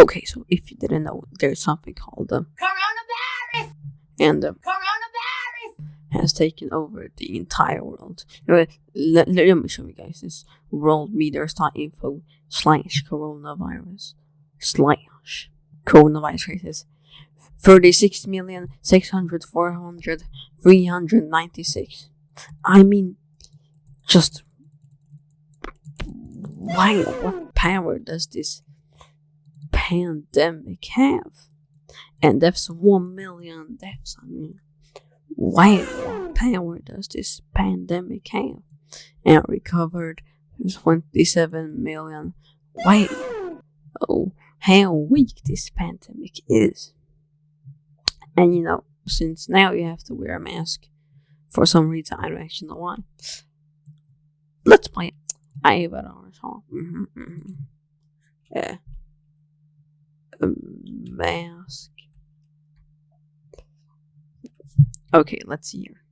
Okay, so if you didn't know, there's something called the Coronavirus! and the Coronavirus! has taken over the entire world. Anyway, let, let me show you guys this worldometers.info slash coronavirus slash coronavirus cases. 36 million 600 400 396. I mean, just wow, what power does this pandemic have? And that's 1 million deaths. I mean, wow, power does this pandemic have? And recovered 27 million. Wow, oh, how weak this pandemic is. And you know, since now you have to wear a mask for some reason, I don't actually know why. Let's play it. I have it on song. Mm-hmm, mm-hmm. Yeah. Mask. Okay, let's see here.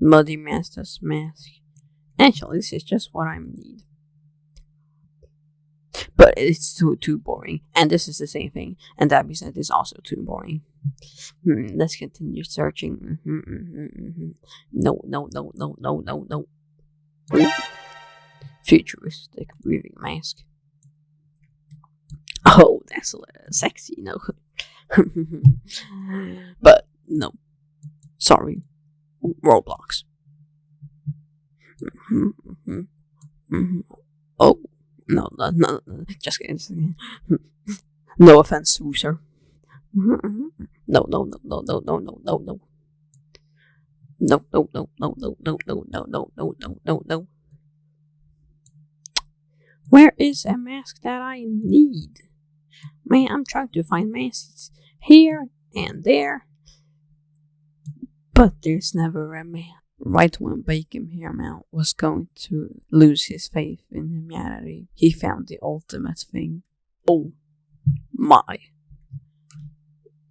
Muddy Master's mask. Actually, this is just what I need. But it's too too boring, and this is the same thing. And that said, is also too boring. Hmm, let's continue searching. Mhm, mhm, mhm. No, no, no, no, no, no, no. Futuristic breathing mask. Oh, that's a sexy, no. but no, sorry, Roblox. Mhm, mhm, mhm. Oh, no, no, no, no, just kidding. No offense, sir. No, no, no, no, no, no, no, no, no. No, no, no, no, no, no, no, no, no, no, no, no, no. Where is a mask that I need? Man, I'm trying to find masks here and there. But there's never a man. Right when Bacon Paramount was going to lose his faith in humanity, he found the ultimate thing. Oh my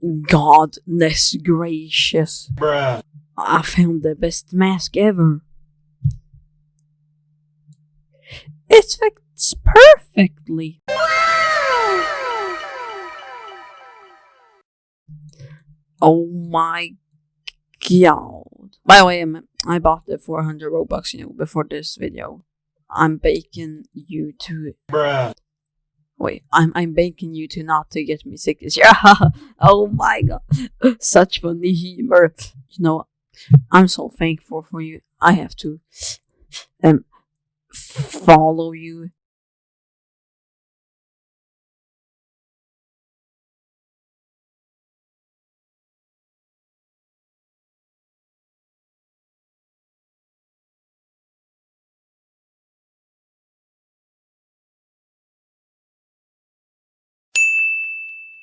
godness gracious. Bruh. I found the best mask ever. It fits perfectly. Oh my god. By the way, I'm- I bought the 400 Robux, you know, before this video. I'm baking you to Bruh. Wait, I'm I'm begging you to not to get me sick this year. oh my god, such funny humor. You know, I'm so thankful for you. I have to um follow you